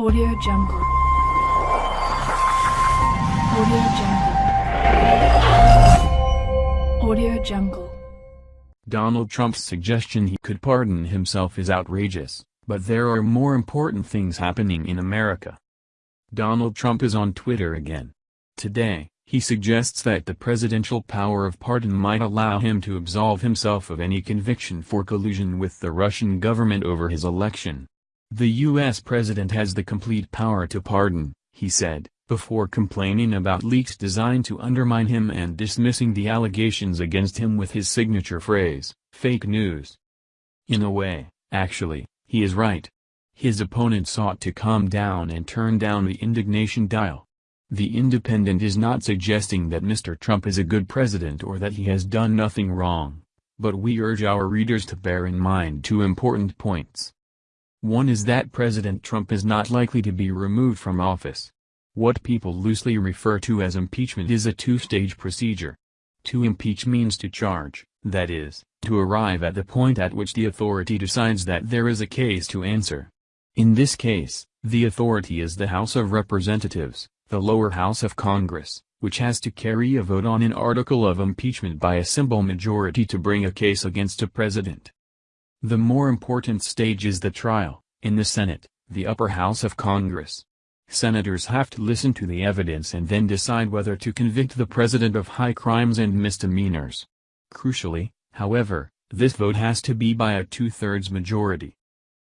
Audio Jungle. Audio Jungle. Audio Jungle. Donald Trump's suggestion he could pardon himself is outrageous, but there are more important things happening in America. Donald Trump is on Twitter again. Today, he suggests that the presidential power of pardon might allow him to absolve himself of any conviction for collusion with the Russian government over his election. The U.S. president has the complete power to pardon, he said, before complaining about leaks designed to undermine him and dismissing the allegations against him with his signature phrase, fake news. In a way, actually, he is right. His opponent sought to calm down and turn down the indignation dial. The Independent is not suggesting that Mr. Trump is a good president or that he has done nothing wrong, but we urge our readers to bear in mind two important points. One is that President Trump is not likely to be removed from office. What people loosely refer to as impeachment is a two-stage procedure. To impeach means to charge, that is, to arrive at the point at which the authority decides that there is a case to answer. In this case, the authority is the House of Representatives, the lower house of Congress, which has to carry a vote on an article of impeachment by a simple majority to bring a case against a president. The more important stage is the trial, in the Senate, the upper house of Congress. Senators have to listen to the evidence and then decide whether to convict the president of high crimes and misdemeanors. Crucially, however, this vote has to be by a two-thirds majority.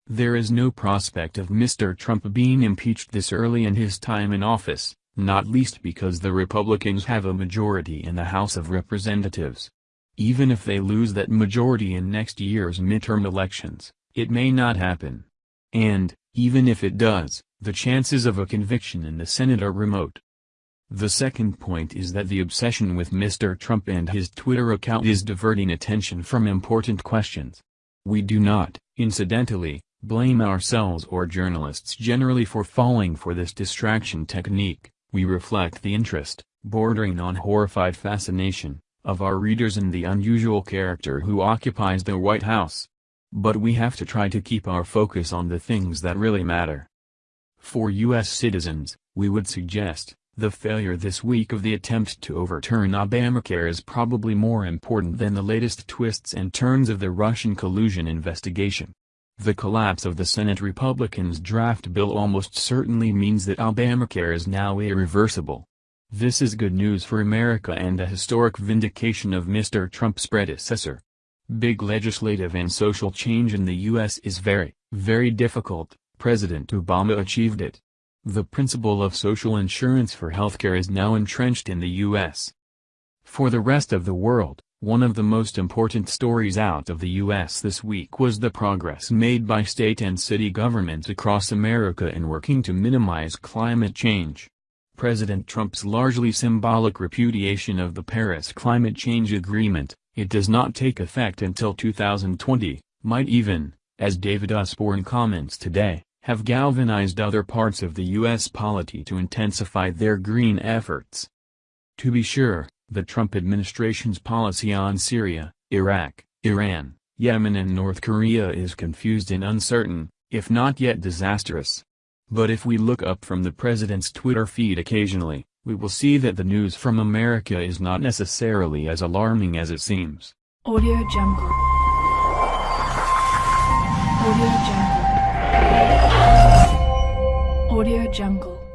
There is no prospect of Mr. Trump being impeached this early in his time in office, not least because the Republicans have a majority in the House of Representatives. Even if they lose that majority in next year's midterm elections, it may not happen. And, even if it does, the chances of a conviction in the Senate are remote. The second point is that the obsession with Mr. Trump and his Twitter account is diverting attention from important questions. We do not, incidentally, blame ourselves or journalists generally for falling for this distraction technique, we reflect the interest, bordering on horrified fascination, of our readers in the unusual character who occupies the White House. But we have to try to keep our focus on the things that really matter. For U.S. citizens, we would suggest, the failure this week of the attempt to overturn Obamacare is probably more important than the latest twists and turns of the Russian collusion investigation. The collapse of the Senate Republicans' draft bill almost certainly means that Obamacare is now irreversible. This is good news for America and a historic vindication of Mr. Trump's predecessor. Big legislative and social change in the U.S. is very, very difficult, President Obama achieved it. The principle of social insurance for healthcare is now entrenched in the U.S. For the rest of the world, one of the most important stories out of the U.S. this week was the progress made by state and city governments across America in working to minimize climate change. President Trump's largely symbolic repudiation of the Paris Climate Change Agreement, it does not take effect until 2020, might even, as David Usborne comments today, have galvanized other parts of the U.S. polity to intensify their green efforts. To be sure, the Trump administration's policy on Syria, Iraq, Iran, Yemen and North Korea is confused and uncertain, if not yet disastrous. But if we look up from the president's Twitter feed occasionally, we will see that the news from America is not necessarily as alarming as it seems. Audio Jungle. Audio Jungle. Audio Jungle.